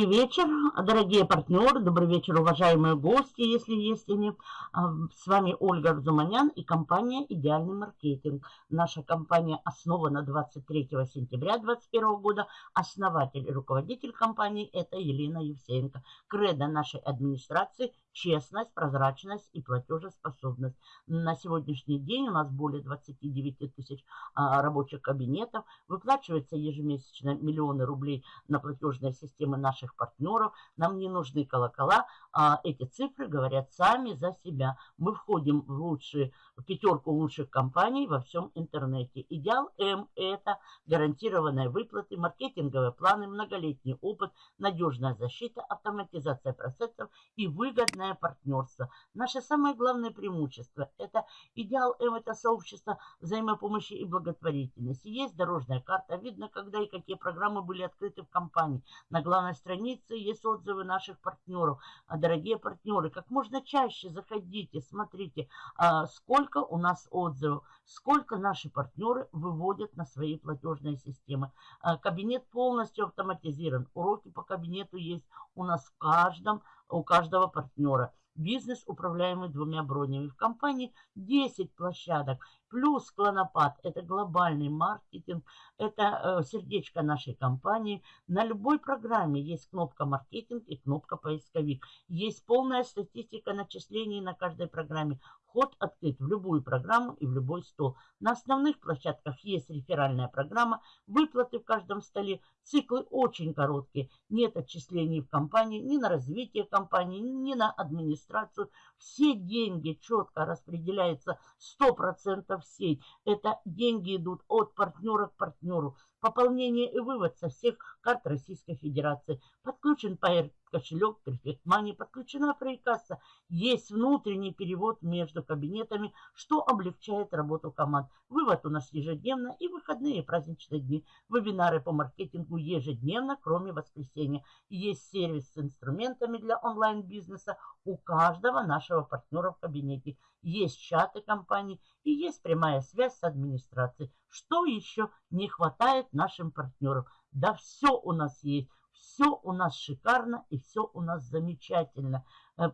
Добрый вечер, дорогие партнеры, добрый вечер, уважаемые гости, если есть они. А, с вами Ольга Арзуманян и компания «Идеальный маркетинг». Наша компания основана 23 сентября 2021 года. Основатель и руководитель компании – это Елена Евсеенко. Кредо нашей администрации – честность, прозрачность и платежеспособность. На сегодняшний день у нас более 29 тысяч а, рабочих кабинетов. Выплачивается ежемесячно миллионы рублей на платежные системы наших партнеров. Нам не нужны колокола. А эти цифры говорят сами за себя. Мы входим в лучшие, в пятерку лучших компаний во всем интернете. Идеал М – это гарантированные выплаты, маркетинговые планы, многолетний опыт, надежная защита, автоматизация процессов и выгодное партнерство. Наше самое главное преимущество – это идеал М – это сообщество взаимопомощи и благотворительности. Есть дорожная карта, видно, когда и какие программы были открыты в компании. На главной главной странице есть отзывы наших партнеров. А, дорогие партнеры, как можно чаще заходите, смотрите, а, сколько у нас отзывов, сколько наши партнеры выводят на свои платежные системы. А, кабинет полностью автоматизирован. Уроки по кабинету есть у нас в каждом, у каждого партнера. Бизнес, управляемый двумя бронями. В компании 10 площадок. Плюс Клонопад – это глобальный маркетинг, это э, сердечко нашей компании. На любой программе есть кнопка «Маркетинг» и кнопка «Поисковик». Есть полная статистика начислений на каждой программе. Вход открыт в любую программу и в любой стол. На основных площадках есть реферальная программа, выплаты в каждом столе. Циклы очень короткие. Нет отчислений в компании ни на развитие компании, ни на администрацию. Все деньги четко распределяются 100% в сеть. Это деньги идут от партнера к партнеру. Пополнение и вывод со всех карт Российской Федерации. Подключен Pair кошелек Perfect Money, подключена фрейкасса. Есть внутренний перевод между кабинетами, что облегчает работу команд. Вывод у нас ежедневно и выходные и праздничные дни. Вебинары по маркетингу ежедневно, кроме воскресенья. Есть сервис с инструментами для онлайн-бизнеса у каждого нашего партнера в кабинете. Есть чаты компаний и есть прямая связь с администрацией. Что еще не хватает нашим партнерам? Да все у нас есть. Все у нас шикарно и все у нас замечательно. Э,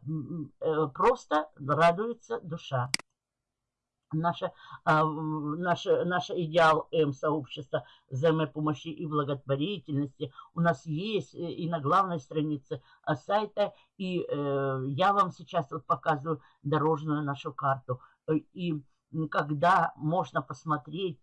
э, просто радуется душа. Наше, а, наше, наше идеал М-сообщества взаимопомощи и благотворительности у нас есть э, и на главной странице сайта. И я вам сейчас вот показываю дорожную нашу карту. И когда можно посмотреть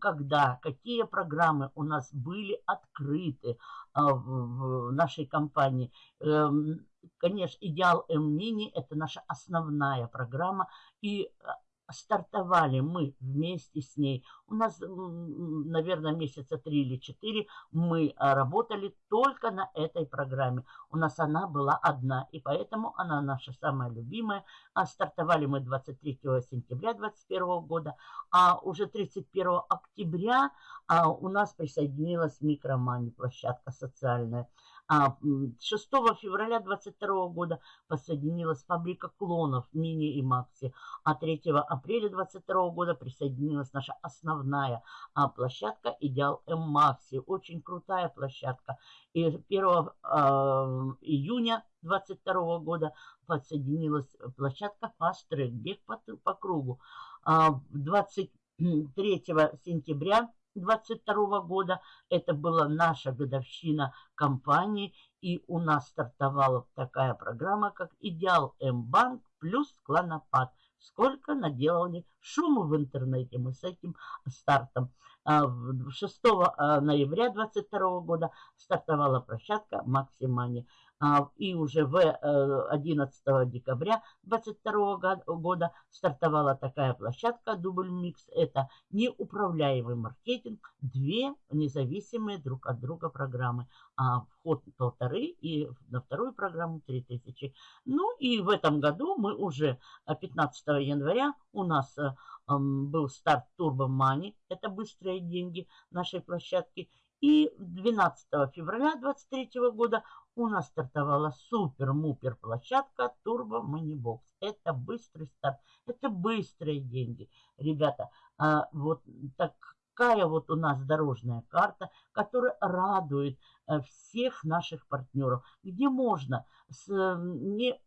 когда, какие программы у нас были открыты а, в нашей компании. Эм, конечно, Идеал М-Мини – это наша основная программа, и а, стартовали мы вместе с ней. У нас, наверное, месяца три или четыре мы а, работали только на этой программе. У нас она была одна, и поэтому она наша самая любимая. А стартовали мы 23 сентября 2021 года, а уже 31 октября а, у нас присоединилась Микромани, площадка социальная. А 6 февраля 22 года подсоединилась фабрика клонов Мини и Макси. А 3 апреля 22 года присоединилась наша основная а, площадка Идеал М Макси. Очень крутая площадка. И 1 а, июня 22 года подсоединилась площадка Fast бег по, по кругу. А 23 сентября 22 года. Это была наша годовщина компании, и у нас стартовала такая программа, как «Идеал М-банк» плюс «Клонопад». Сколько наделали шуму в интернете мы с этим стартом. 6 а, а, ноября 2022 года стартовала площадка «Максимани». А, и уже в 11 э, декабря 2022 года стартовала такая площадка Дубль Микс. Это неуправляемый маркетинг, две независимые друг от друга программы. А вход полторы и на вторую программу 3000. Ну и в этом году мы уже 15 э, января у нас э, был старт Turbo Money, это быстрые деньги нашей площадки. И 12 февраля 2023 года у нас стартовала супер-мупер площадка Turbo Money Box. Это быстрый старт, это быстрые деньги. Ребята, а, вот так такая вот у нас дорожная карта, которая радует э, всех наших партнеров, где можно с, не,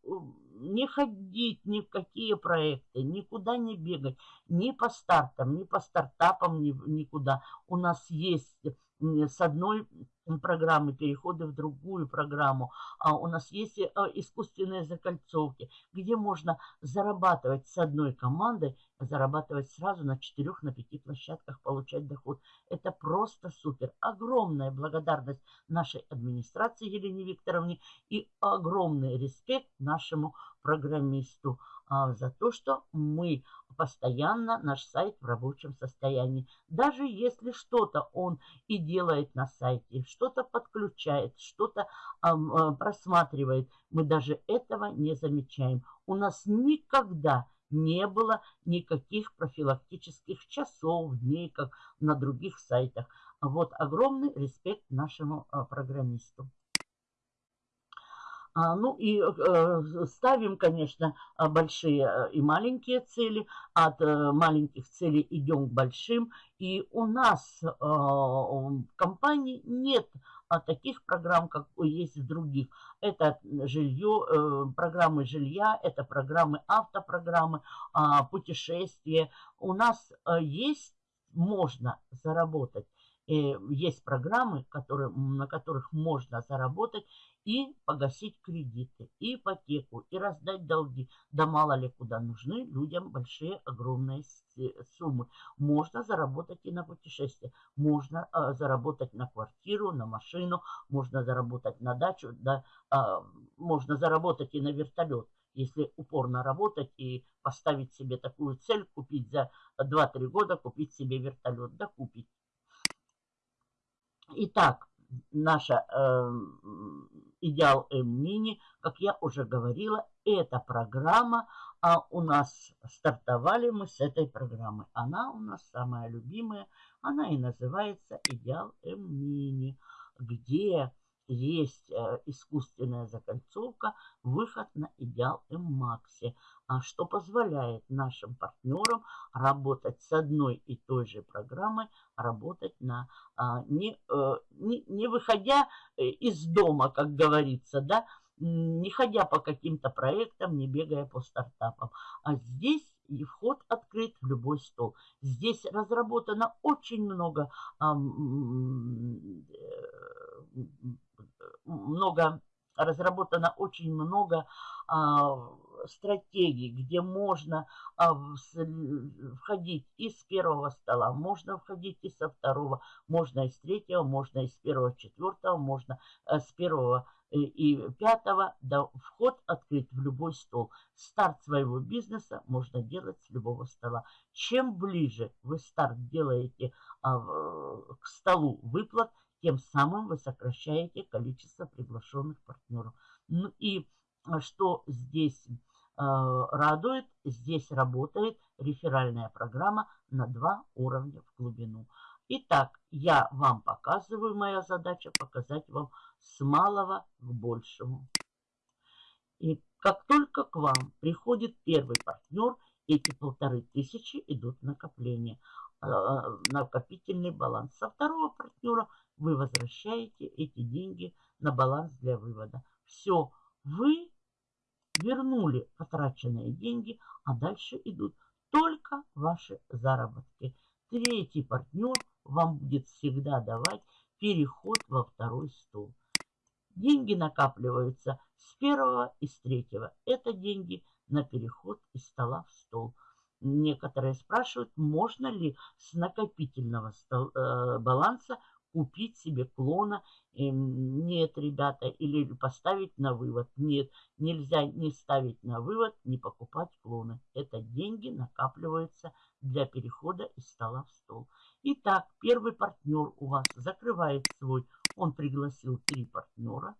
не ходить ни в какие проекты, никуда не бегать, ни по стартам, ни по стартапам, ни, никуда. У нас есть с одной программы, переходы в другую программу. А у нас есть э, искусственные закольцовки, где можно зарабатывать с одной командой, зарабатывать сразу на четырех, на пяти площадках, получать доход. Это просто супер. Огромная благодарность нашей администрации Елене Викторовне и огромный респект нашему программисту а, за то, что мы постоянно наш сайт в рабочем состоянии. Даже если что-то он и делает на сайте, что-то подключает, что-то а, просматривает, мы даже этого не замечаем. У нас никогда не было никаких профилактических часов, дней, как на других сайтах. Вот огромный респект нашему а, программисту. А, ну и э, ставим, конечно, а, большие э, и маленькие цели. От э, маленьких целей идем к большим. И у нас в компании нет таких программ, как есть в других. Это жилье, программы жилья, это программы автопрограммы, а, путешествия. У нас есть, можно заработать есть программы, которые, на которых можно заработать и погасить кредиты, и ипотеку, и раздать долги. Да мало ли куда нужны людям большие, огромные суммы. Можно заработать и на путешествие, можно а, заработать на квартиру, на машину, можно заработать на дачу, да, а, можно заработать и на вертолет если упорно работать и поставить себе такую цель, купить за 2-3 года, купить себе вертолет, да купить. Итак, наша э, идеал М-мини, как я уже говорила, эта программа, а у нас стартовали мы с этой программы. Она у нас самая любимая, она и называется идеал М-мини, где есть э, искусственная закольцовка, выход на идеал М-макси, а что позволяет нашим партнерам работать с одной и той же программой, работать на, а, не, э, не, не выходя э, из дома, как говорится, да, не ходя по каким-то проектам, не бегая по стартапам. А здесь и вход открыт в любой стол. Здесь разработано очень много, много разработано очень много а, стратегий, где можно а, входить из первого стола, можно входить и со второго, можно из третьего, можно из первого, четвертого, можно с первого э, и пятого, да, вход открыт в любой стол. Старт своего бизнеса можно делать с любого стола. Чем ближе вы старт делаете а, к столу выплат, тем самым вы сокращаете количество приглашенных партнеров. Ну и а, что здесь э, радует, здесь работает реферальная программа на два уровня в глубину. Итак, я вам показываю, моя задача показать вам с малого к большему. И как только к вам приходит первый партнер, эти полторы тысячи идут в накопление, э, накопительный баланс. Со второго партнера вы возвращаете эти деньги на баланс для вывода. Все, вы вернули потраченные деньги, а дальше идут только ваши заработки. Третий партнер вам будет всегда давать переход во второй стол. Деньги накапливаются с первого и с третьего. Это деньги на переход из стола в стол. Некоторые спрашивают, можно ли с накопительного э, баланса купить себе клона. Нет, ребята, или поставить на вывод. Нет, нельзя не ставить на вывод, не покупать клоны. Это деньги накапливаются для перехода из стола в стол. Итак, первый партнер у вас закрывает свой, он пригласил три партнера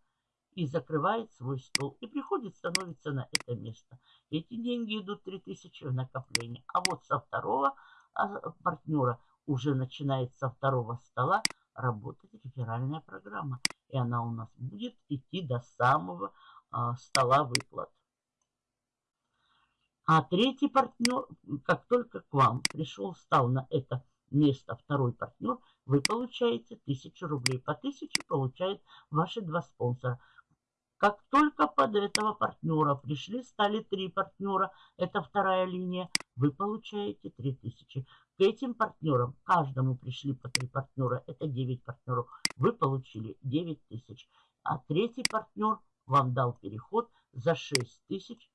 и закрывает свой стол. И приходит, становится на это место. Эти деньги идут 3000 в накопление. А вот со второго а, партнера уже начинает со второго стола работать реферальная программа. И она у нас будет идти до самого а, стола выплат. А третий партнер, как только к вам пришел, встал на это место второй партнер, вы получаете 1000 рублей. По 1000 получают ваши два спонсора. Как только под этого партнера пришли, стали три партнера, это вторая линия, вы получаете 3000. К этим партнерам, каждому пришли по три партнера, это 9 партнеров, вы получили 9000. А третий партнер вам дал переход за 6000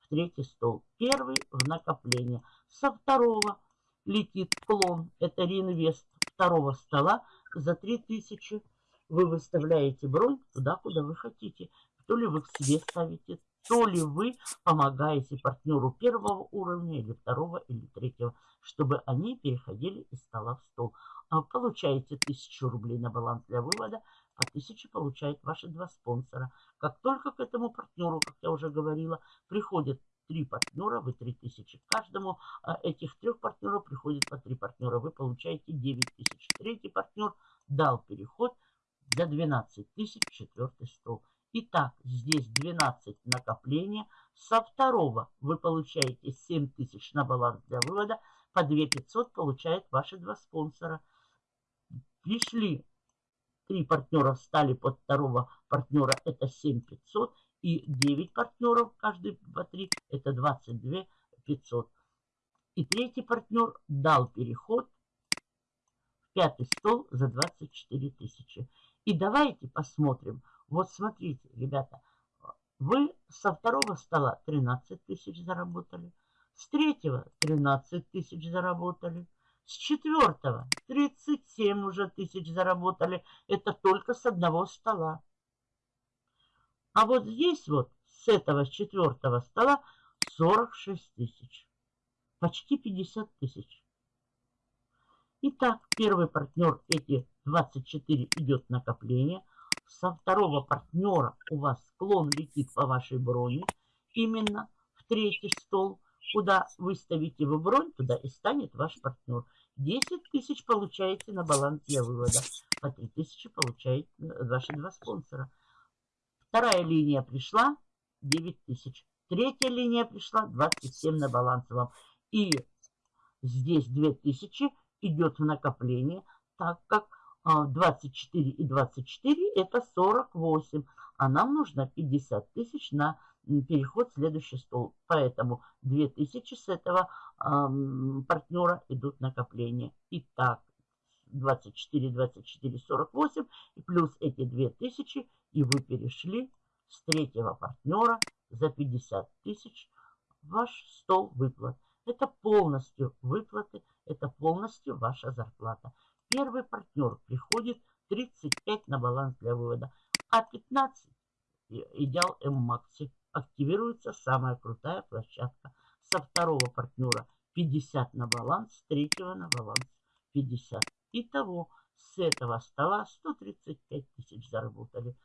в третий стол. Первый в накопление. Со второго летит клон, это реинвест второго стола за 3000. Вы выставляете бронь туда, куда вы хотите. То ли вы к себе ставите, то ли вы помогаете партнеру первого уровня или второго или третьего, чтобы они переходили из стола в стол. А получаете 1000 рублей на баланс для вывода, по 1000 получают ваши два спонсора. Как только к этому партнеру, как я уже говорила, приходят три партнера, вы 3000. Каждому а, этих трех партнеров приходит по три партнера. Вы получаете 9000. Третий партнер дал переход за 12 тысяч четвертый стол. Итак, здесь 12 накопления. Со второго вы получаете 7 тысяч на баланс для вывода. По 2 500 получают ваши два спонсора. Пришли три партнера, стали под второго партнера. Это 7 500 и 9 партнеров, каждый по 3, это 22 500. И третий партнер дал переход в пятый стол за 24 тысячи. И давайте посмотрим. Вот смотрите, ребята, вы со второго стола 13 тысяч заработали, с третьего 13 тысяч заработали, с четвертого 37 уже тысяч заработали. Это только с одного стола. А вот здесь вот с этого, с четвертого стола 46 тысяч. Почти 50 тысяч. Итак, первый партнер эти 24 идет накопление. Со второго партнера у вас склон летит по вашей броне. Именно в третий стол. Куда выставите вы бронь, туда и станет ваш партнер. 10 тысяч получаете на баланс для вывода. По 3 тысячи получают ваши два спонсора. Вторая линия пришла 9 тысяч. Третья линия пришла 27 на баланс вам. И здесь 2000 идет в накопление, так как 24 а, и 24 это 48. А нам нужно 50 тысяч на переход в следующий стол. Поэтому 2000 с этого эм, партнера идут накопления. Итак, 24, 24, 48 и плюс эти 2000 и вы перешли с третьего партнера за 50 тысяч ваш стол выплат. Это полностью выплаты, это полностью ваша зарплата. Первый партнер приходит 35 на баланс для вывода, а 15 идеал М-Макси. Активируется самая крутая площадка. Со второго партнера 50 на баланс, с третьего на баланс 50. Итого с этого стола 135 тысяч заработали.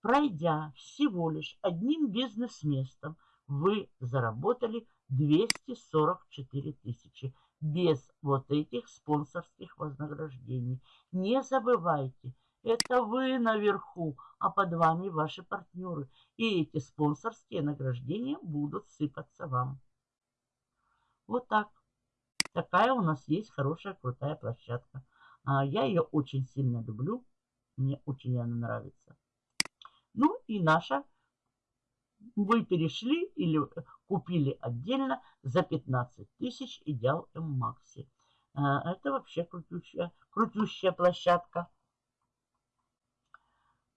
Пройдя всего лишь одним бизнес-местом, вы заработали 244 тысячи без вот этих спонсорских вознаграждений. Не забывайте, это вы наверху, а под вами ваши партнеры. И эти спонсорские награждения будут сыпаться вам. Вот так. Такая у нас есть хорошая, крутая площадка. А, я ее очень сильно люблю. Мне очень она нравится. Ну и наша вы перешли или купили отдельно за 15 тысяч Идеал М-Макси. А, это вообще крутющая, крутющая площадка.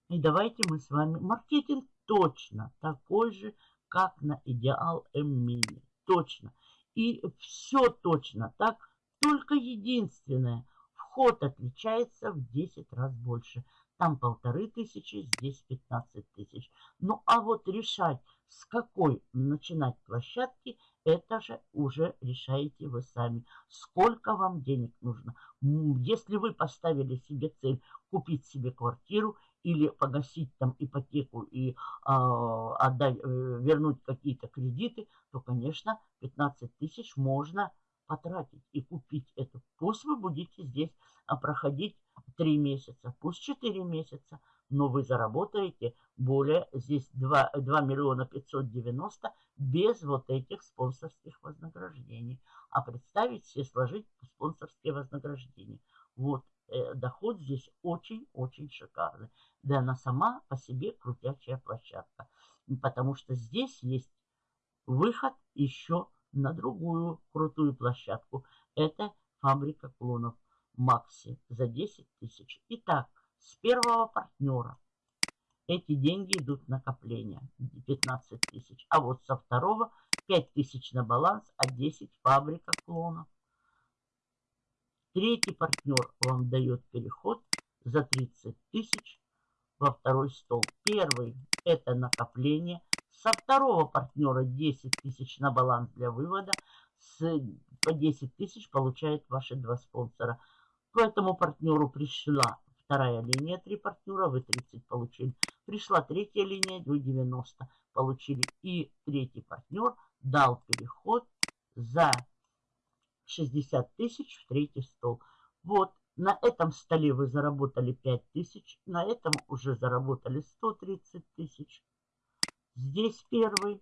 И давайте мы с вами... Маркетинг точно такой же, как на Идеал М-Мини. Точно. И все точно так. Только единственное, вход отличается в 10 раз больше. Там полторы тысячи, здесь 15 тысяч. Ну, а вот решать, с какой начинать площадки, это же уже решаете вы сами. Сколько вам денег нужно? Если вы поставили себе цель купить себе квартиру или погасить там ипотеку и э, отдать, вернуть какие-то кредиты, то, конечно, 15 тысяч можно потратить и купить это. Пусть вы будете здесь а, проходить 3 месяца, пусть 4 месяца. Но вы заработаете более, здесь 2, 2 миллиона 590 без вот этих спонсорских вознаграждений. А представить себе, сложить спонсорские вознаграждения. Вот, э, доход здесь очень-очень шикарный. Да она сама по себе крутячая площадка. Потому что здесь есть выход еще на другую крутую площадку. Это фабрика клонов Макси за 10 тысяч. Итак, с первого партнера эти деньги идут в накопление 15 тысяч. А вот со второго 5 тысяч на баланс, а 10 фабрика клонов. Третий партнер вам дает переход за 30 тысяч во второй стол. Первый это накопление. Со второго партнера 10 тысяч на баланс для вывода. С, по 10 тысяч получают ваши два спонсора. К этому партнеру пришла вторая линия, три партнера, вы 30 получили. Пришла третья линия, вы 90 получили. И третий партнер дал переход за 60 тысяч в третий стол. Вот, на этом столе вы заработали 5 тысяч, на этом уже заработали 130 тысяч. Здесь первый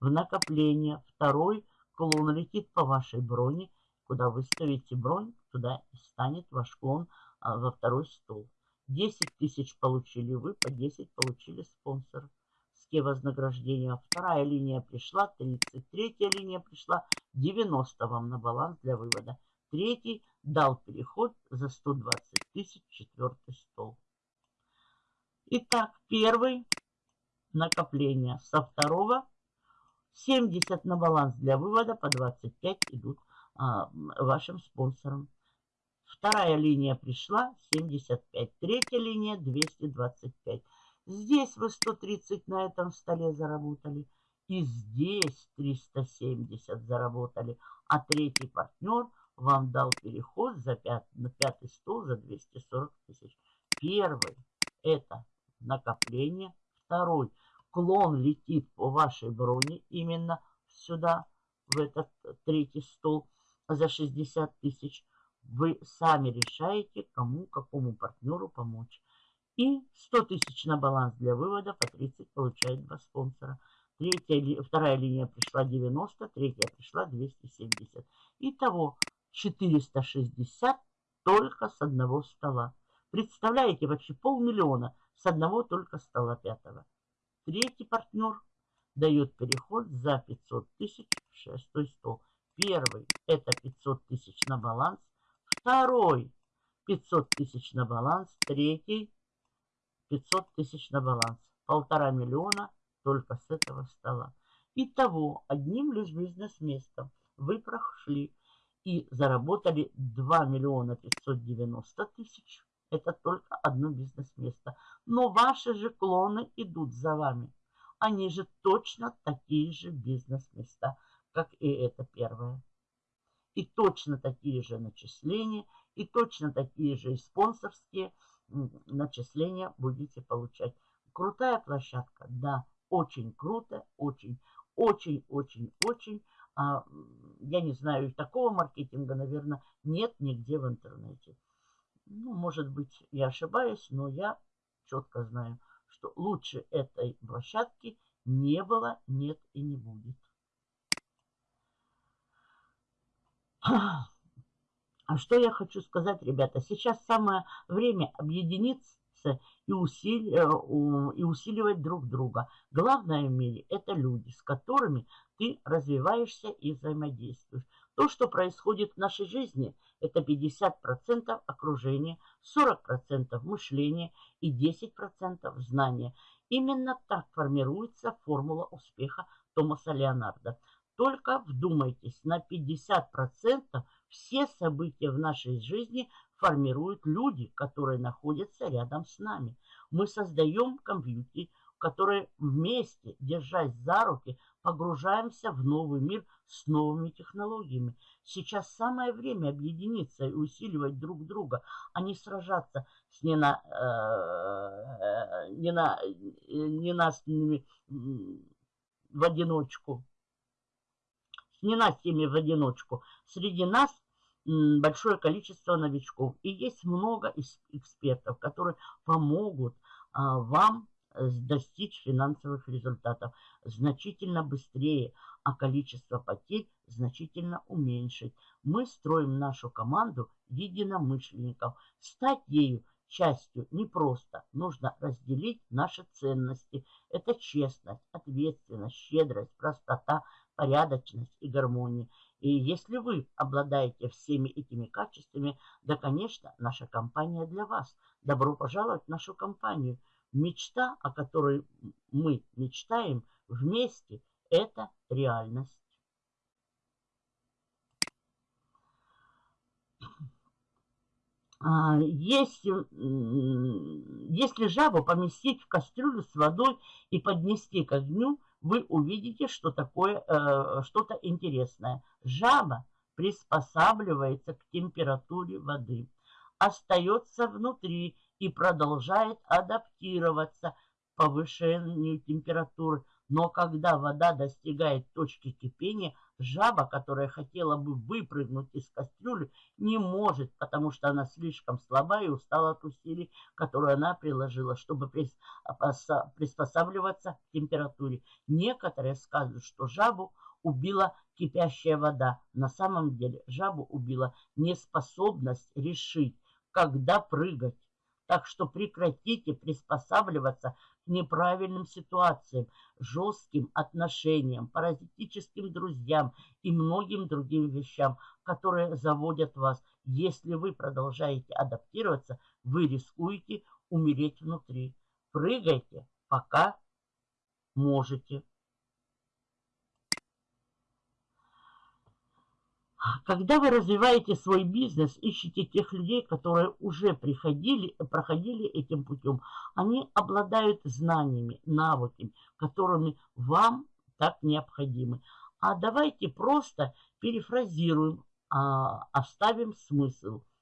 в накопление, второй клон летит по вашей броне. Куда вы ставите бронь, туда и станет ваш клон во второй стол. 10 тысяч получили вы, по 10 получили спонсор. Ске вознаграждения. Вторая линия пришла, 30. Третья линия пришла, 90 вам на баланс для вывода. Третий дал переход за 120 тысяч, четвертый стол. Итак, первый накопление. Со второго 70 на баланс для вывода, по 25 идут а, вашим спонсорам. Вторая линия пришла 75. Третья линия 225. Здесь вы 130 на этом столе заработали. И здесь 370 заработали. А третий партнер вам дал переход за пят, на пятый стол за 240 тысяч. Первый это накопление. Второй клон летит по вашей броне именно сюда, в этот третий стол за 60 тысяч. Вы сами решаете, кому, какому партнеру помочь. И 100 тысяч на баланс для вывода, по 30 получает два спонсора. Третья, вторая линия пришла 90, третья пришла 270. Итого 460 только с одного стола. Представляете, вообще полмиллиона с одного только стола пятого. Третий партнер дает переход за 500 тысяч в шестой стол. Первый это 500 тысяч на баланс. Второй 500 тысяч на баланс. Третий 500 тысяч на баланс. Полтора миллиона только с этого стола. Итого, одним лишь бизнес-местом вы прошли и заработали 2 миллиона 590 тысяч. Это только одно бизнес-место. Но ваши же клоны идут за вами. Они же точно такие же бизнес-места, как и это первое. И точно такие же начисления, и точно такие же и спонсорские начисления будете получать. Крутая площадка, да, очень круто, очень, очень, очень, очень. А, я не знаю, такого маркетинга, наверное, нет нигде в интернете. Ну, может быть, я ошибаюсь, но я четко знаю, что лучше этой площадки не было, нет и не будет. А что я хочу сказать, ребята? Сейчас самое время объединиться и, усили, э, и усиливать друг друга. Главное в мире – это люди, с которыми ты развиваешься и взаимодействуешь. То, что происходит в нашей жизни, это 50% окружения, 40% мышления и 10% знания. Именно так формируется формула успеха Томаса Леонарда. Только вдумайтесь, на 50% все события в нашей жизни формируют люди, которые находятся рядом с нами. Мы создаем компьютер, которые вместе, держась за руки, погружаемся в новый мир с новыми технологиями. Сейчас самое время объединиться и усиливать друг друга, а не сражаться с нена, э, нена, ненастными в одиночку. Ненастьями в одиночку. Среди нас большое количество новичков. И есть много экспертов, которые помогут а, вам достичь финансовых результатов значительно быстрее, а количество потерь значительно уменьшить. Мы строим нашу команду единомышленников. Стать ею частью непросто. Нужно разделить наши ценности. Это честность, ответственность, щедрость, простота, порядочность и гармония. И если вы обладаете всеми этими качествами, да, конечно, наша компания для вас. Добро пожаловать в нашу компанию. Мечта, о которой мы мечтаем вместе, это реальность. А, если, если жабу поместить в кастрюлю с водой и поднести к огню, вы увидите, что такое э, что-то интересное. Жаба приспосабливается к температуре воды, остается внутри и продолжает адаптироваться к повышению температуры. Но когда вода достигает точки кипения, Жаба, которая хотела бы выпрыгнуть из кастрюли, не может, потому что она слишком слаба и устала от усилий, которые она приложила, чтобы приспосабливаться к температуре. Некоторые скажут, что жабу убила кипящая вода. На самом деле жабу убила неспособность решить, когда прыгать. Так что прекратите приспосабливаться неправильным ситуациям, жестким отношениям, паразитическим друзьям и многим другим вещам, которые заводят вас. Если вы продолжаете адаптироваться, вы рискуете умереть внутри. Прыгайте, пока можете. Когда вы развиваете свой бизнес, ищите тех людей, которые уже приходили, проходили этим путем. Они обладают знаниями, навыками, которыми вам так необходимы. А давайте просто перефразируем, а, оставим смысл –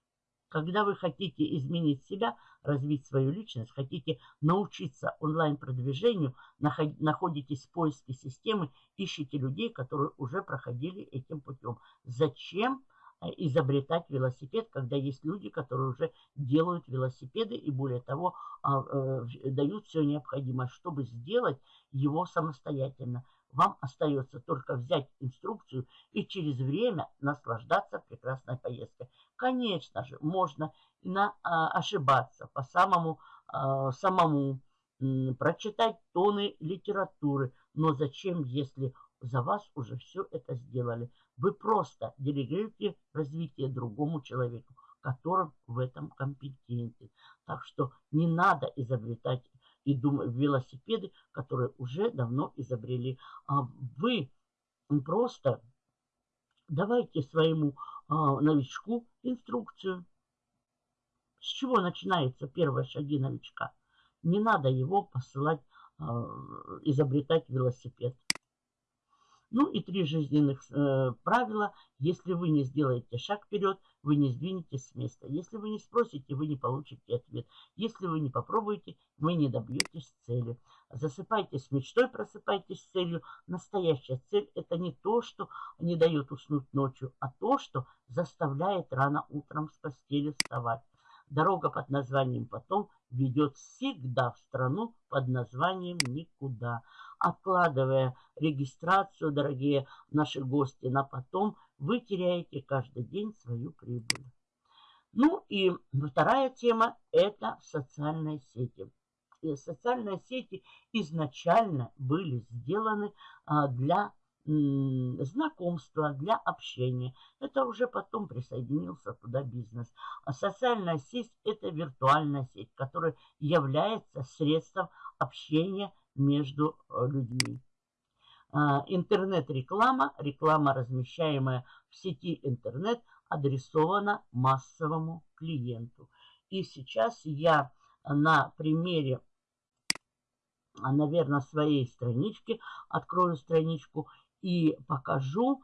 когда вы хотите изменить себя, развить свою личность, хотите научиться онлайн-продвижению, находитесь в поиске системы, ищите людей, которые уже проходили этим путем. Зачем э, изобретать велосипед, когда есть люди, которые уже делают велосипеды и более того а, э, дают все необходимое, чтобы сделать его самостоятельно. Вам остается только взять инструкцию и через время наслаждаться прекрасной поездкой. Конечно же, можно на, а, ошибаться по самому, а, самому, м, прочитать тоны литературы. Но зачем, если за вас уже все это сделали? Вы просто делегируете развитие другому человеку, которым в этом компетентен. Так что не надо изобретать и думаю, велосипеды, которые уже давно изобрели. А вы просто давайте своему а, новичку инструкцию. С чего начинаются первые шаги новичка? Не надо его посылать, а, изобретать велосипед. Ну и три жизненных э, правила. Если вы не сделаете шаг вперед, вы не сдвинетесь с места. Если вы не спросите, вы не получите ответ. Если вы не попробуете, вы не добьетесь цели. Засыпайтесь мечтой, просыпайтесь с целью. Настоящая цель – это не то, что не дает уснуть ночью, а то, что заставляет рано утром с постели вставать. Дорога под названием «Потом» ведет всегда в страну под названием «Никуда». Откладывая регистрацию, дорогие наши гости, на потом, вы теряете каждый день свою прибыль. Ну и вторая тема – это социальные сети. И социальные сети изначально были сделаны а, для знакомства, для общения. Это уже потом присоединился туда бизнес. А социальная сеть – это виртуальная сеть, которая является средством общения между э, людьми. А, интернет-реклама, реклама, размещаемая в сети интернет, адресована массовому клиенту. И сейчас я на примере, наверное, своей странички, открою страничку и покажу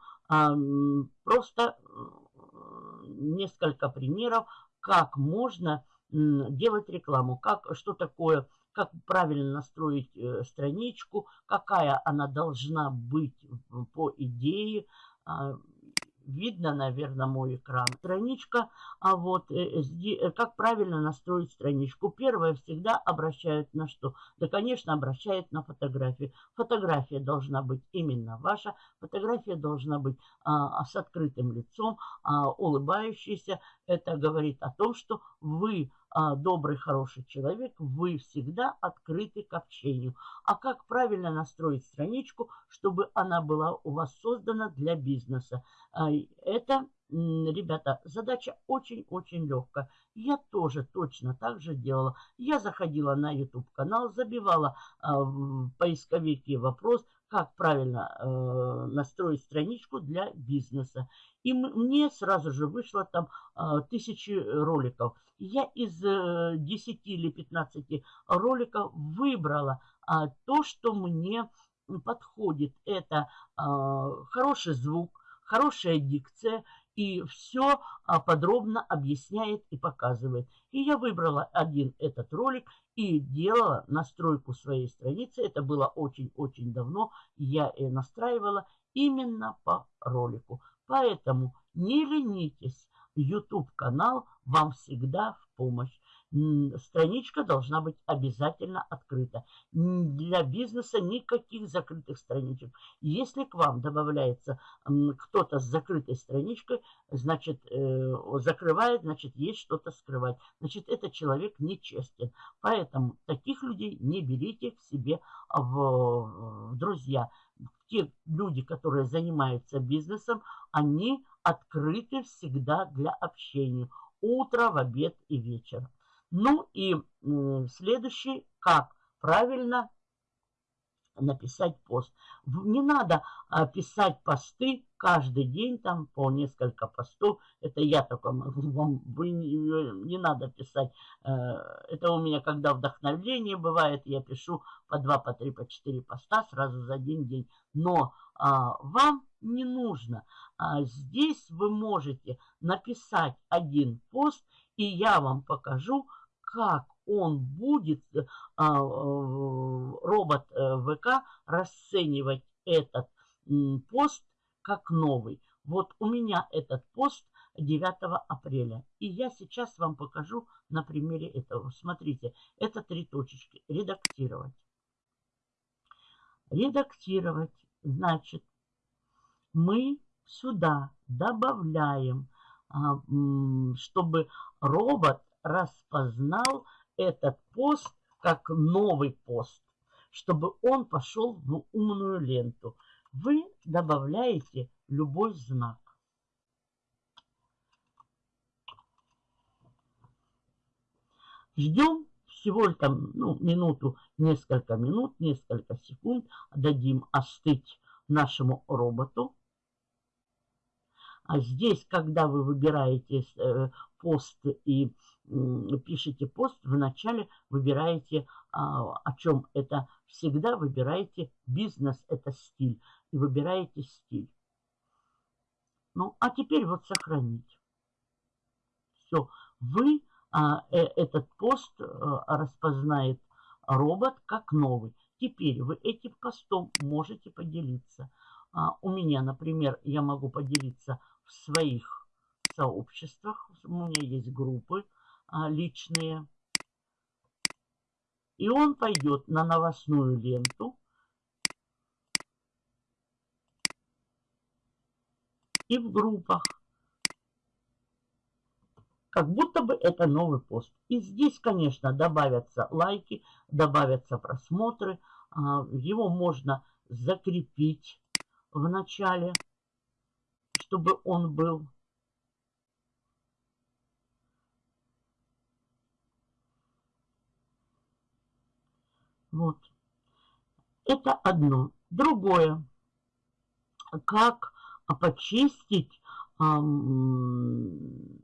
просто несколько примеров, как можно делать рекламу, как, что такое, как правильно настроить э, страничку, какая она должна быть по идее. А, видно, наверное, мой экран. Страничка, а вот э, э, как правильно настроить страничку. Первое всегда обращают на что? Да, конечно, обращают на фотографию. Фотография должна быть именно ваша. Фотография должна быть а, с открытым лицом, а, улыбающейся. Это говорит о том, что вы а, добрый, хороший человек, вы всегда открыты к общению. А как правильно настроить страничку, чтобы она была у вас создана для бизнеса? А, это, ребята, задача очень-очень легкая. Я тоже точно так же делала. Я заходила на YouTube-канал, забивала а, в поисковике вопрос, как правильно э, настроить страничку для бизнеса. И мне сразу же вышло там э, тысячи роликов. Я из э, 10 или 15 роликов выбрала э, то, что мне подходит. Это э, хороший звук, хорошая дикция и все подробно объясняет и показывает. И я выбрала один этот ролик и делала настройку своей страницы. Это было очень-очень давно. Я и настраивала именно по ролику. Поэтому не ленитесь. YouTube канал вам всегда в помощь страничка должна быть обязательно открыта. Для бизнеса никаких закрытых страничек. Если к вам добавляется кто-то с закрытой страничкой, значит, э, закрывает, значит, есть что-то скрывать. Значит, этот человек нечестен. Поэтому таких людей не берите к себе в, друзья. Те люди, которые занимаются бизнесом, они открыты всегда для общения. Утро, в обед и вечер. Ну и следующий, как правильно написать пост. Не надо писать посты каждый день, там по несколько постов. Это я только могу вам, вы не, не надо писать. Э, это у меня, когда вдохновление бывает, я пишу по два, по три, по четыре поста сразу за один день. Но а, вам не нужно. А здесь вы можете написать один пост, и я вам покажу, как он будет, э, а, робот э, ВК, расценивать этот пост как новый. Вот у меня этот пост 9 апреля. И я сейчас вам покажу на примере этого. Смотрите, это три точечки. Редактировать. Редактировать. Значит, мы сюда добавляем, а, чтобы робот распознал этот пост как новый пост, чтобы он пошел в умную ленту. Вы добавляете любой знак. Ждем всего там ну, минуту, несколько минут, несколько секунд. Дадим остыть нашему роботу. А здесь, когда вы выбираете э, пост и пишете пост, вначале выбираете, а, о чем это. Всегда выбираете бизнес, это стиль. И выбираете стиль. Ну, а теперь вот сохранить. Все. Вы, а, э, этот пост а, распознает робот как новый. Теперь вы этим постом можете поделиться. А, у меня, например, я могу поделиться в своих сообществах. У меня есть группы личные. И он пойдет на новостную ленту. И в группах. Как будто бы это новый пост. И здесь, конечно, добавятся лайки, добавятся просмотры. А, его можно закрепить в начале, чтобы он был. Вот. Это одно. Другое. Как почистить эм,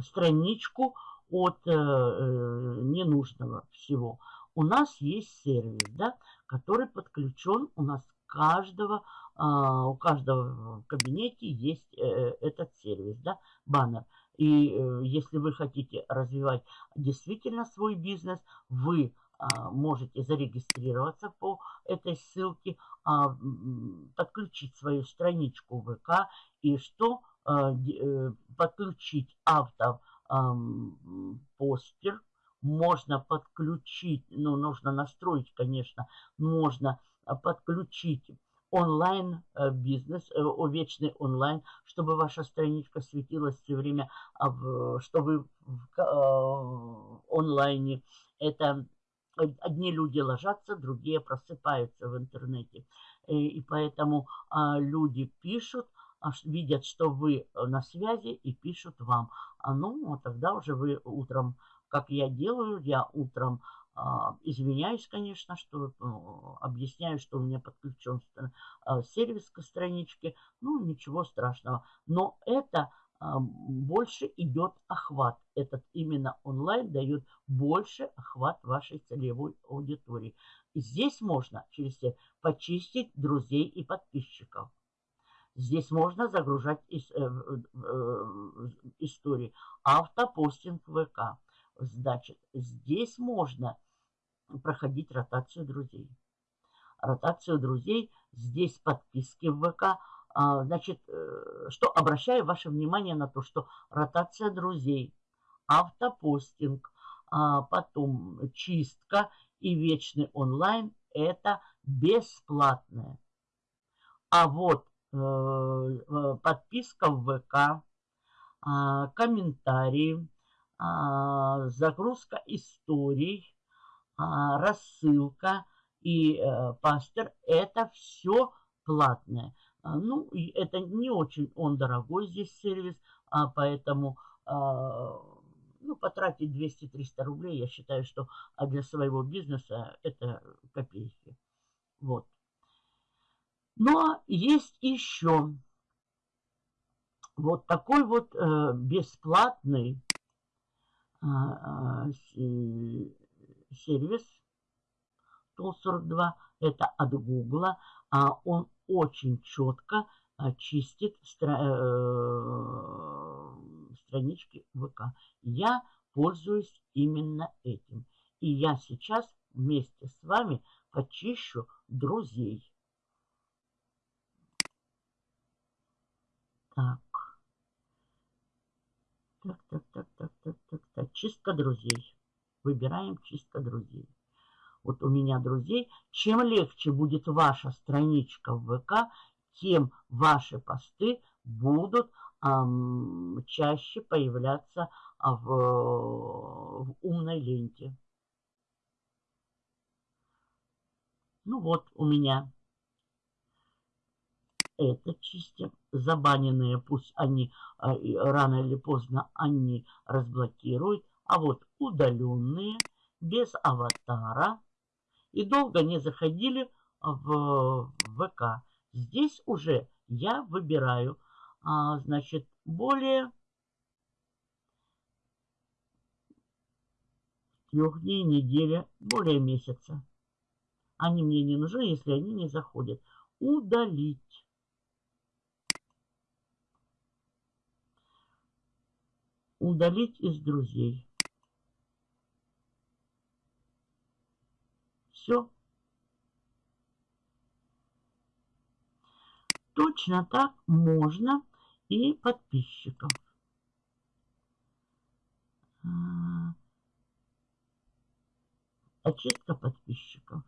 страничку от э, э, ненужного всего. У нас есть сервис, да, который подключен у нас каждого, э, у каждого в кабинете есть э, этот сервис, да, баннер. И э, если вы хотите развивать действительно свой бизнес, вы можете зарегистрироваться по этой ссылке, а, подключить свою страничку ВК. И что подключить автопостер, можно подключить, ну, нужно настроить, конечно, можно подключить онлайн э, бизнес, э, вечный онлайн, чтобы ваша страничка светилась все время, а чтобы в э, онлайне. Это одни люди ложатся, другие просыпаются в интернете. И поэтому а, люди пишут, а, видят, что вы на связи и пишут вам. А ну, тогда уже вы утром, как я делаю, я утром а, извиняюсь, конечно, что ну, объясняю, что у меня подключен а, сервис к страничке. Ну, ничего страшного. Но это больше идет охват. Этот именно онлайн дает больше охват вашей целевой аудитории. Здесь можно через почистить друзей и подписчиков. Здесь можно загружать из, э, э, истории. Автопостинг ВК. Значит, здесь можно проходить ротацию друзей. Ротацию друзей, здесь подписки в ВК. А, значит, э, что обращаю ваше внимание на то, что ротация друзей, автопостинг, а, потом чистка и вечный онлайн – это бесплатное. А вот э, э, подписка в ВК, а, комментарии, загрузка историй, рассылка и пастор – это все платное. А, ну, это не очень он дорогой здесь сервис, а поэтому а, ну, потратить 200-300 рублей, я считаю, что для своего бизнеса это копейки. Вот. Но есть еще вот такой вот э, бесплатный сервис Тул-42, это от Гугла. А он очень четко а, чистит стра э, странички ВК. Я пользуюсь именно этим. И я сейчас вместе с вами почищу друзей. Так. Так, так, так, так, так, так, так. Чистка друзей выбираем чистка друзей. Вот у меня друзей. Чем легче будет ваша страничка в ВК, тем ваши посты будут эм, чаще появляться в, в умной ленте. Ну вот у меня это чистим. Забаненные, пусть они э, рано или поздно они разблокируют. А вот удаленные, без аватара и долго не заходили в ВК. Здесь уже я выбираю, а, значит, более трех дней, недели, более месяца. Они мне не нужны, если они не заходят. Удалить. Удалить из друзей. Все. Точно так можно и подписчиков. А, очистка подписчиков.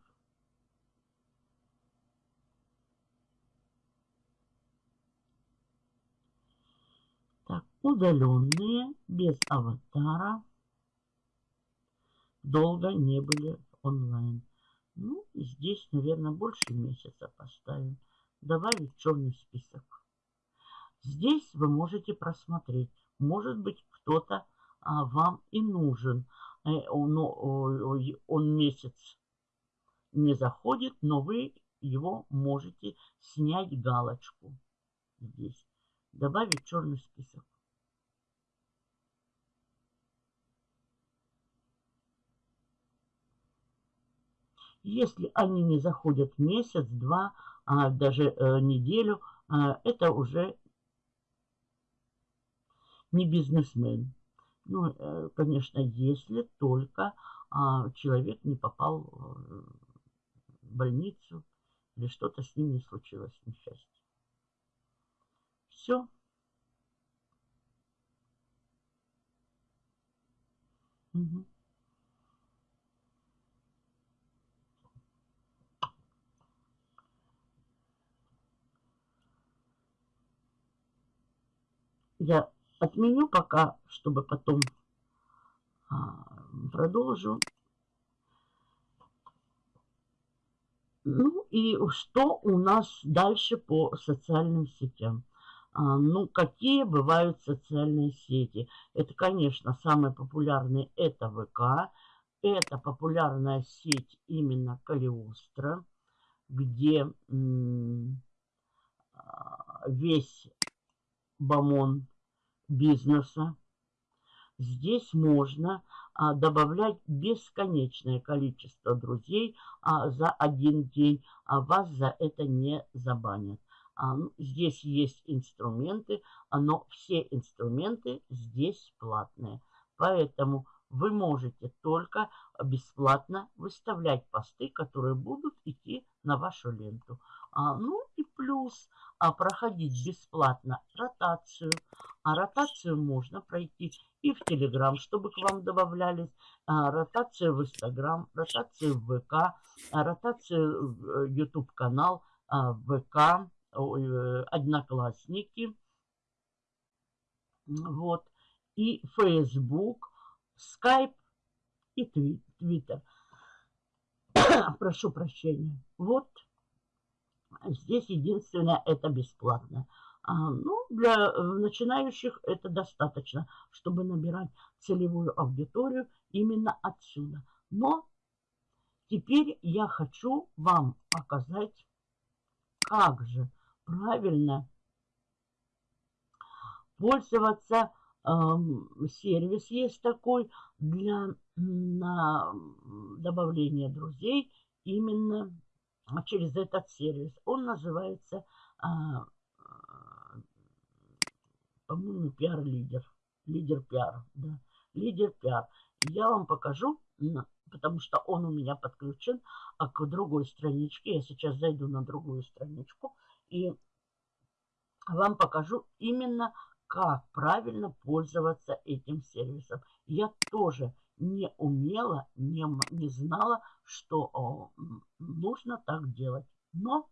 Так, удаленные, без аватара, долго не были онлайн. Ну, здесь, наверное, больше месяца поставим. Добавить черный список. Здесь вы можете просмотреть. Может быть, кто-то а, вам и нужен. Э, он, он месяц не заходит, но вы его можете снять галочку здесь. Добавить черный список. Если они не заходят месяц, два, а даже э, неделю, а это уже не бизнесмен. Ну, э, конечно, если только а, человек не попал э, в больницу или что-то с ним не случилось, несчастье. Все. Угу. Я отменю пока, чтобы потом а, продолжу. Ну и что у нас дальше по социальным сетям? А, ну, какие бывают социальные сети? Это, конечно, самые популярные это ВК. Это популярная сеть именно Калиостро, где а, весь бомон бизнеса. Здесь можно а, добавлять бесконечное количество друзей а, за один день, а вас за это не забанят. А, ну, здесь есть инструменты, но все инструменты здесь платные. Поэтому вы можете только бесплатно выставлять посты, которые будут идти на вашу ленту. А, ну и плюс а, проходить бесплатно ротацию. А ротацию можно пройти и в Телеграм, чтобы к вам добавлялись. А, ротацию в Инстаграм, ротацию в ВК, ротацию в YouTube канал, а, ВК, э, Одноклассники. Вот. И Facebook, Skype и Twitter. Прошу прощения. Вот Здесь единственное, это бесплатно. А, ну, для э, начинающих это достаточно, чтобы набирать целевую аудиторию именно отсюда. Но теперь я хочу вам показать, как же правильно пользоваться. Эм, сервис есть такой для на добавления друзей именно через этот сервис. Он называется, а, по-моему, пиар-лидер. Лидер пиар, да. Лидер пиар. Я вам покажу, потому что он у меня подключен а к другой страничке. Я сейчас зайду на другую страничку и вам покажу именно, как правильно пользоваться этим сервисом. Я тоже не умела, не, не знала, что нужно так делать. Но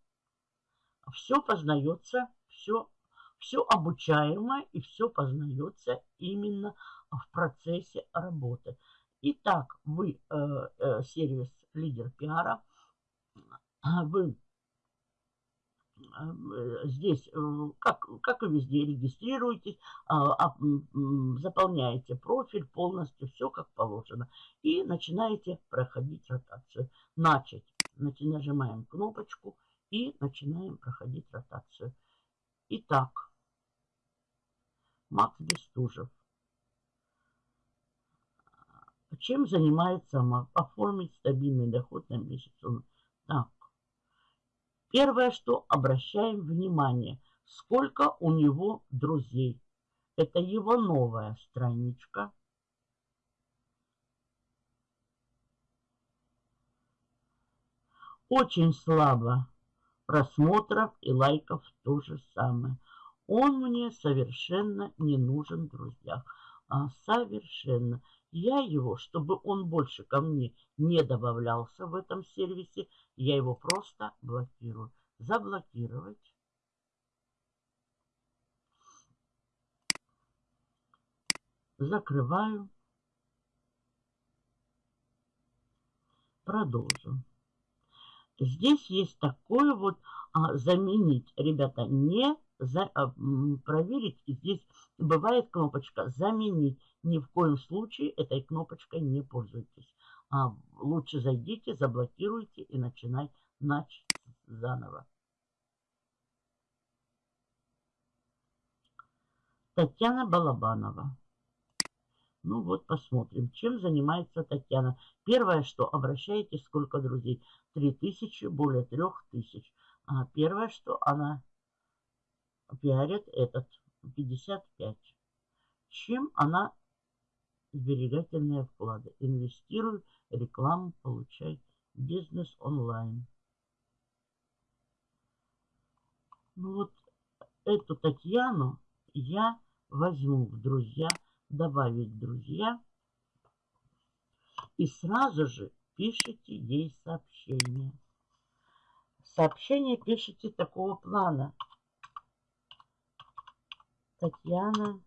все познается, все, все обучаемо и все познается именно в процессе работы. Итак, вы э, э, сервис лидер пиара, вы здесь, э, как, как и везде, регистрируйтесь, а, заполняете профиль полностью, все как положено. И начинаете проходить ротацию. Начать. Нажимаем кнопочку и начинаем проходить ротацию. Итак, Макс Бестужев. Чем занимается Макс? Оформить стабильный доход на месяц. Так, Первое, что обращаем внимание, сколько у него друзей. Это его новая страничка. Очень слабо просмотров и лайков то же самое. Он мне совершенно не нужен, друзья. А, совершенно. Я его, чтобы он больше ко мне не добавлялся в этом сервисе, я его просто блокирую. Заблокировать. Закрываю. Продолжим. Здесь есть такое вот а, заменить, ребята, не за, а, проверить. Здесь бывает кнопочка заменить. Ни в коем случае этой кнопочкой не пользуйтесь. А, лучше зайдите, заблокируйте и начинать начать заново. Татьяна Балабанова. Ну вот, посмотрим, чем занимается Татьяна. Первое, что обращаете, сколько друзей? Три тысячи, более трех тысяч. А первое, что она пиарит этот 55. Чем она сберегательные вклады? Инвестируй, рекламу получай, бизнес онлайн. Ну вот эту Татьяну я возьму в друзья, добавить друзья. И сразу же пишите ей сообщение. Сообщение пишите такого плана. Татьяна.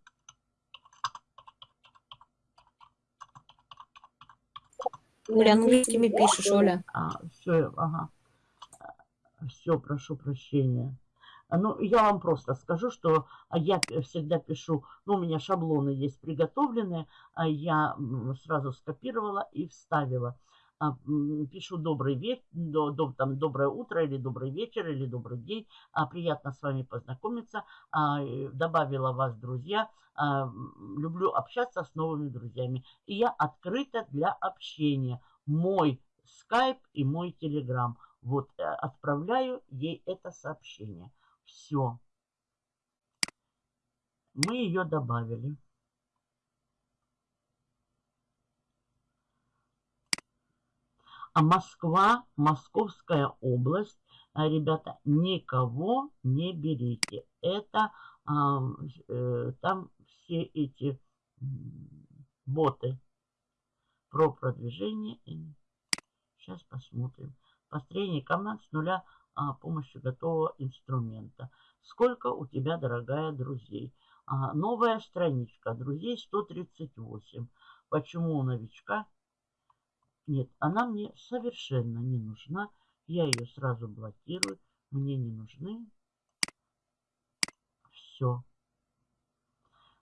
Оля, английскими пишешь, Оля. А, все, ага. Все, прошу прощения. Ну, я вам просто скажу, что я всегда пишу, ну, у меня шаблоны есть приготовленные, а я сразу скопировала и вставила. А, пишу добрый вечер, до, до, там, доброе утро или добрый вечер или добрый день. А, приятно с вами познакомиться. А, добавила вас друзья. А, люблю общаться с новыми друзьями. И я открыта для общения. Мой скайп и мой телеграм. Вот э, отправляю ей это сообщение. Все. Мы ее добавили. А Москва, Московская область, а, ребята, никого не берите. Это а, э, там все эти боты про продвижение. Сейчас посмотрим. Построение команд с нуля а, помощью готового инструмента. Сколько у тебя, дорогая, друзей? А, новая страничка. Друзей 138. Почему у новичка нет, она мне совершенно не нужна. Я ее сразу блокирую. Мне не нужны. Все.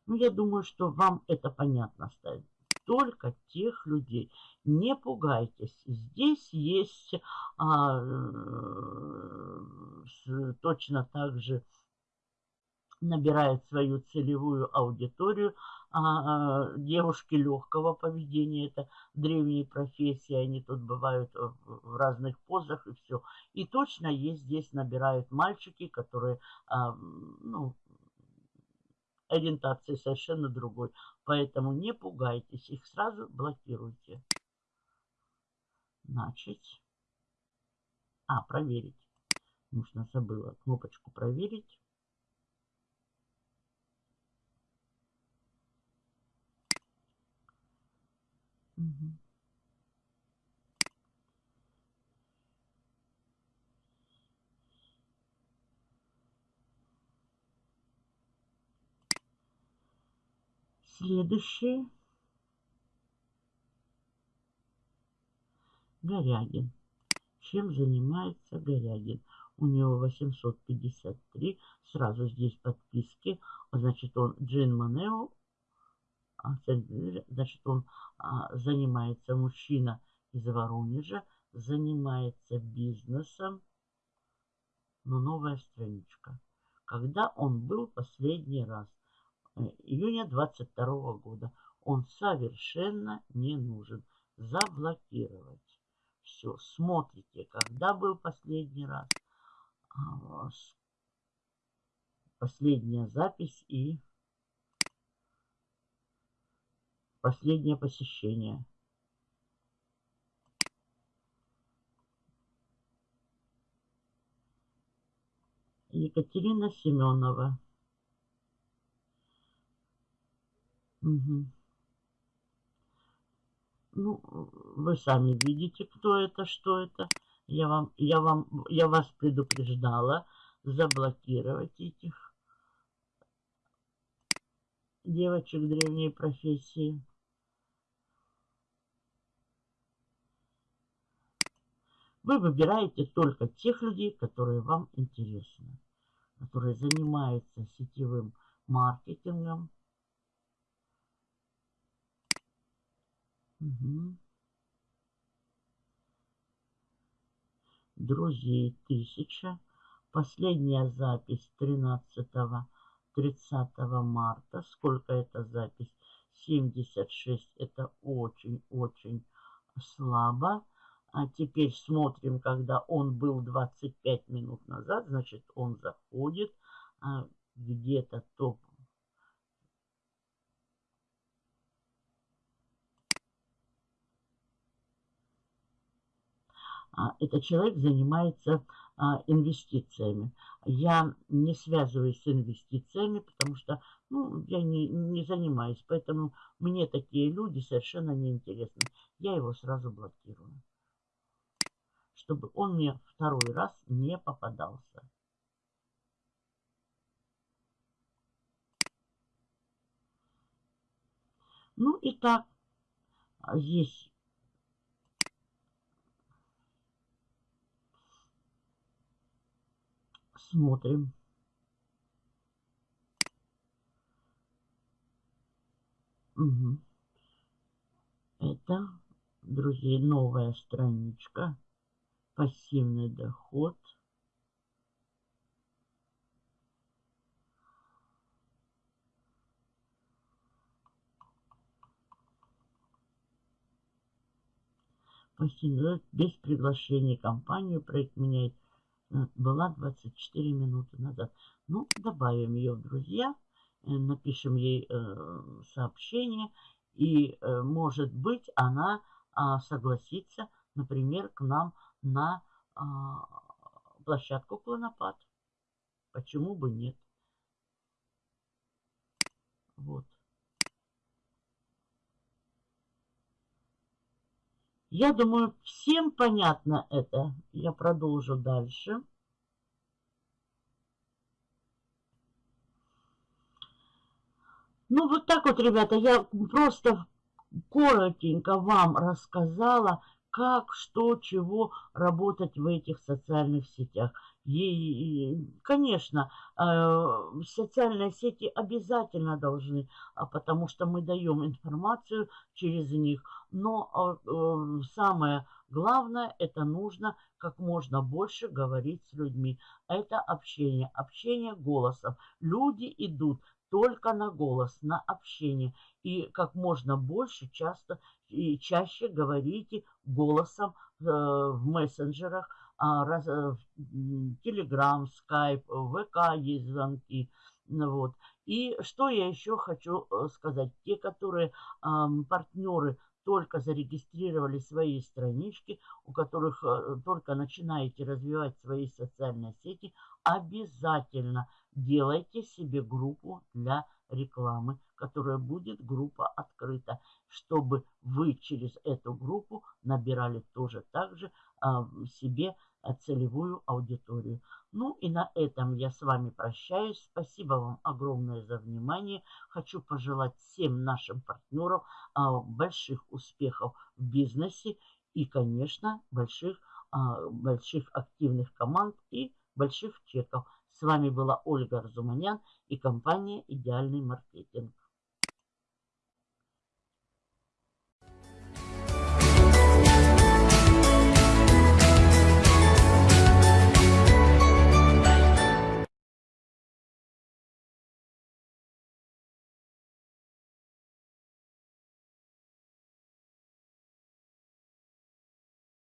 Ну, я думаю, что вам это понятно стало. Только тех людей. Не пугайтесь. Здесь есть а, э, точно так же набирает свою целевую аудиторию. А, а, девушки легкого поведения, это древние профессии, они тут бывают в разных позах и все. И точно есть здесь набирают мальчики, которые, а, ну, ориентации совершенно другой. Поэтому не пугайтесь, их сразу блокируйте. Начать. А, проверить. Нужно забыла кнопочку проверить. Следующий. Горягин. Чем занимается Горягин? У него 853. Сразу здесь подписки. Значит, он Джин Манео значит, он а, занимается, мужчина из Воронежа, занимается бизнесом. Но новая страничка. Когда он был последний раз? Э, июня 22 года. Он совершенно не нужен. Заблокировать. Все, смотрите, когда был последний раз. А, последняя запись и Последнее посещение. Екатерина Семенова. Угу. Ну, вы сами видите, кто это, что это. Я вам, я вам, я вас предупреждала заблокировать этих девочек древней профессии. Вы выбираете только тех людей, которые вам интересны, которые занимаются сетевым маркетингом. Угу. Друзей тысяча. Последняя запись 13 30 марта. Сколько это запись? 76. Это очень-очень слабо. А теперь смотрим, когда он был 25 минут назад, значит, он заходит а, где-то топ. а, этот человек занимается а, инвестициями. Я не связываюсь с инвестициями, потому что ну, я не, не занимаюсь. Поэтому мне такие люди совершенно неинтересны. Я его сразу блокирую. Чтобы он мне второй раз не попадался. Ну и так, здесь смотрим. Угу. Это, друзья, новая страничка. Пассивный доход. Пассивный без приглашения компанию проект меняет Э, была 24 минуты назад. Ну, добавим ее в друзья, э, напишем ей э, сообщение, и, может быть, она а, согласится, например, к нам на а, площадку Клонопад. Почему бы нет? Вот. Я думаю, всем понятно это. Я продолжу дальше. Ну, вот так вот, ребята, я просто коротенько вам рассказала, как, что, чего работать в этих социальных сетях. И, конечно, э, социальные сети обязательно должны, а, потому что мы даем информацию через них. Но а, э, самое главное, это нужно как можно больше говорить с людьми. Это общение, общение голосом. Люди идут только на голос, на общение. И как можно больше, часто и чаще говорите голосом э, в мессенджерах, Телеграм, Скайп, ВК есть звонки. Ну вот. И что я еще хочу э, сказать. Те, которые партнеры только зарегистрировали свои странички, у которых э, только начинаете развивать свои социальные сети, обязательно делайте себе группу для рекламы, которая будет группа открыта, чтобы вы через эту группу набирали тоже также а, себе а, целевую аудиторию. Ну и на этом я с вами прощаюсь. Спасибо вам огромное за внимание. Хочу пожелать всем нашим партнерам а, больших успехов в бизнесе и, конечно, больших, больших активных команд и больших чеков. С вами была Ольга Разуманян и компания «Идеальный маркетинг».